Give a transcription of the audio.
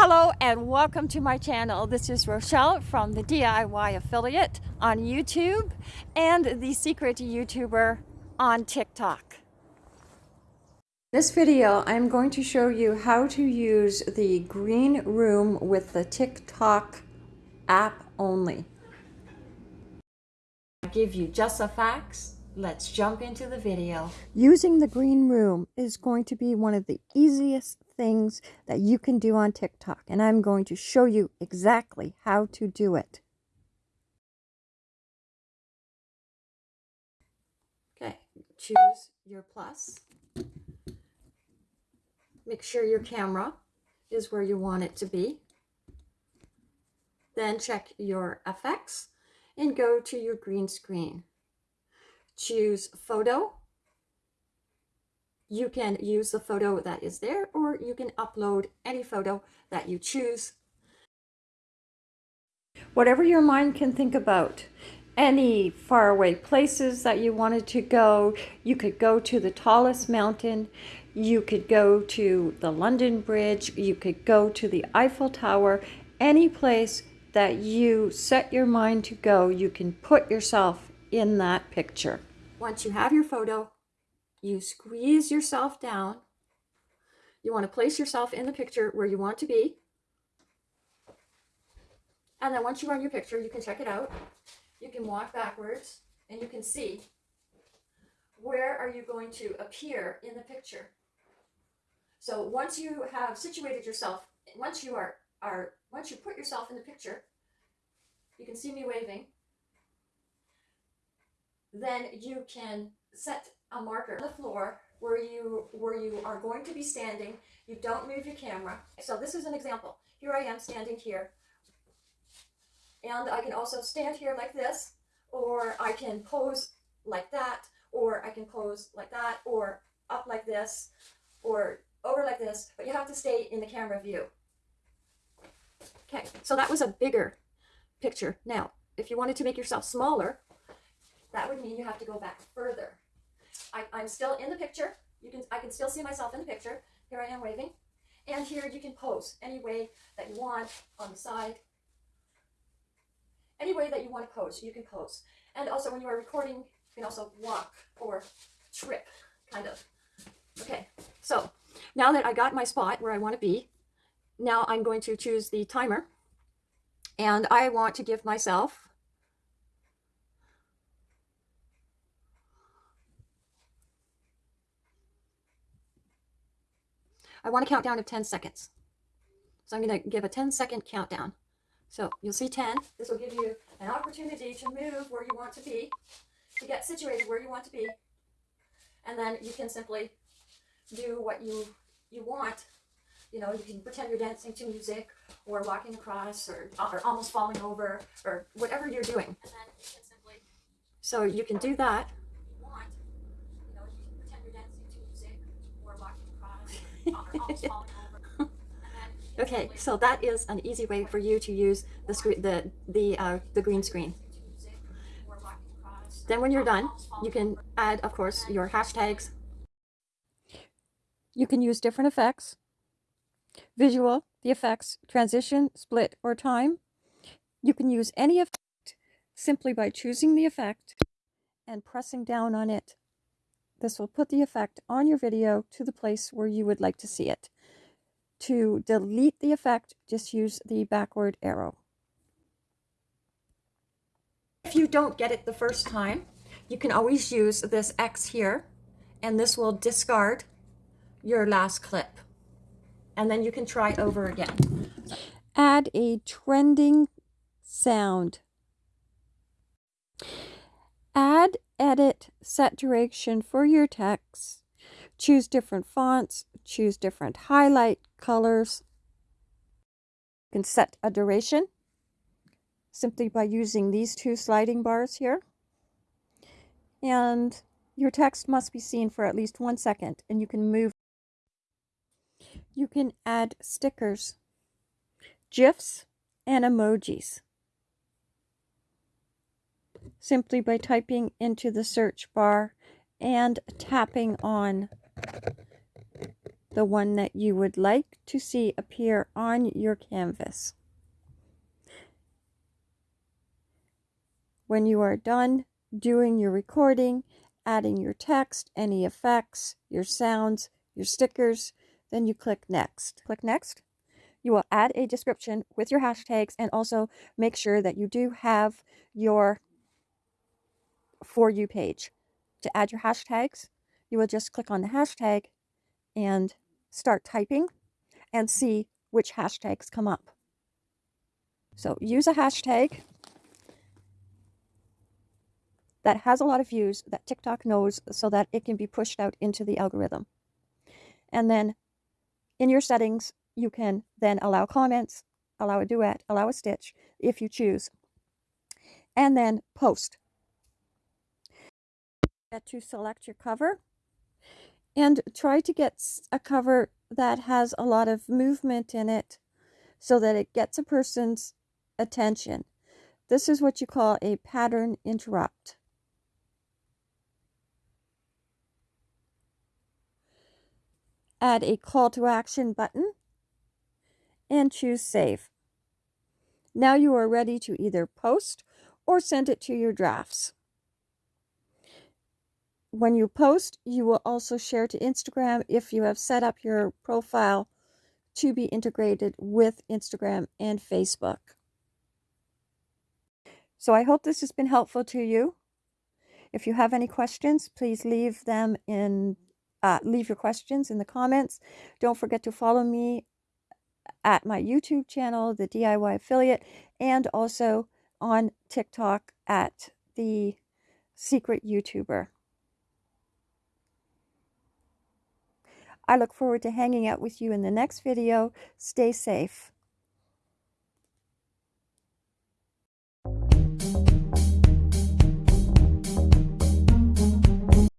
Hello and welcome to my channel. This is Rochelle from the DIY Affiliate on YouTube and the Secret YouTuber on TikTok. This video I'm going to show you how to use the green room with the TikTok app only. I give you just the facts Let's jump into the video. Using the green room is going to be one of the easiest things that you can do on TikTok. And I'm going to show you exactly how to do it. Okay, choose your plus. Make sure your camera is where you want it to be. Then check your effects and go to your green screen choose photo. You can use the photo that is there or you can upload any photo that you choose. Whatever your mind can think about, any faraway places that you wanted to go, you could go to the tallest mountain, you could go to the London Bridge, you could go to the Eiffel Tower, any place that you set your mind to go, you can put yourself in that picture. Once you have your photo, you squeeze yourself down. You want to place yourself in the picture where you want to be. And then once you run your picture, you can check it out. You can walk backwards and you can see where are you going to appear in the picture. So once you have situated yourself, once you are, are once you put yourself in the picture, you can see me waving then you can set a marker on the floor where you where you are going to be standing. You don't move your camera. So this is an example. Here I am standing here. And I can also stand here like this, or I can pose like that, or I can pose like that, or up like this, or over like this, but you have to stay in the camera view. Okay, so that was a bigger picture. Now, if you wanted to make yourself smaller, that would mean you have to go back further. I, I'm still in the picture. You can I can still see myself in the picture. Here I am waving. And here you can pose any way that you want on the side. Any way that you want to pose, you can pose. And also when you are recording, you can also walk or trip, kind of. Okay, so now that I got my spot where I want to be, now I'm going to choose the timer. And I want to give myself I want to countdown of 10 seconds. So I'm going to give a 10 second countdown. So you'll see 10. This will give you an opportunity to move where you want to be, to get situated where you want to be. And then you can simply do what you, you want. You know, you can pretend you're dancing to music or walking across or, or almost falling over or whatever you're doing. And then you can simply, so you can do that. okay, so that is an easy way for you to use the screen, the the uh, the green screen. Then when you're done, you can add, of course, your hashtags. You can use different effects. Visual, the effects, transition, split, or time. You can use any effect simply by choosing the effect and pressing down on it. This will put the effect on your video to the place where you would like to see it. To delete the effect, just use the backward arrow. If you don't get it the first time, you can always use this X here, and this will discard your last clip. And then you can try over again. Add a trending sound. Add edit, set duration for your text. Choose different fonts, choose different highlight colors. You can set a duration simply by using these two sliding bars here. And your text must be seen for at least one second and you can move. You can add stickers, GIFs, and emojis simply by typing into the search bar and tapping on the one that you would like to see appear on your canvas. When you are done doing your recording, adding your text, any effects, your sounds, your stickers, then you click next. Click next. You will add a description with your hashtags and also make sure that you do have your For You page. To add your hashtags, you will just click on the hashtag and start typing and see which hashtags come up. So use a hashtag that has a lot of views that TikTok knows so that it can be pushed out into the algorithm. And then in your settings, you can then allow comments, allow a duet, allow a stitch if you choose, and then post. To select your cover and try to get a cover that has a lot of movement in it so that it gets a person's attention. This is what you call a pattern interrupt. Add a call to action button and choose save. Now you are ready to either post or send it to your drafts. When you post, you will also share to Instagram if you have set up your profile to be integrated with Instagram and Facebook. So I hope this has been helpful to you. If you have any questions, please leave them in uh, leave your questions in the comments. Don't forget to follow me at my YouTube channel, the DIY Affiliate, and also on TikTok at the Secret YouTuber. I look forward to hanging out with you in the next video. Stay safe.